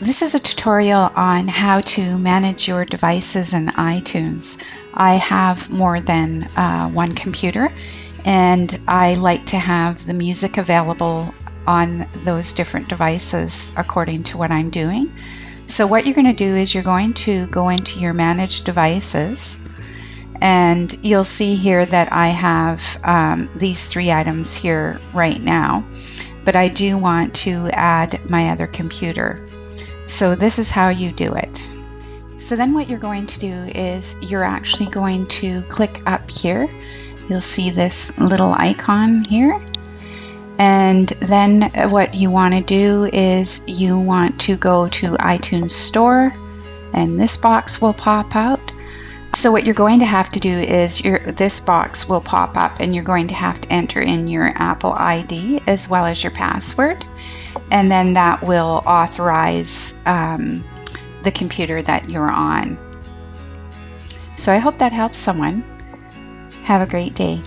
This is a tutorial on how to manage your devices in iTunes. I have more than uh, one computer and I like to have the music available on those different devices according to what I'm doing. So what you're going to do is you're going to go into your managed devices and you'll see here that I have um, these three items here right now but I do want to add my other computer. So this is how you do it. So then what you're going to do is you're actually going to click up here. You'll see this little icon here. And then what you want to do is you want to go to iTunes Store and this box will pop out. So what you're going to have to do is your this box will pop up and you're going to have to enter in your Apple ID as well as your password and then that will authorize um, the computer that you're on. So I hope that helps someone. Have a great day.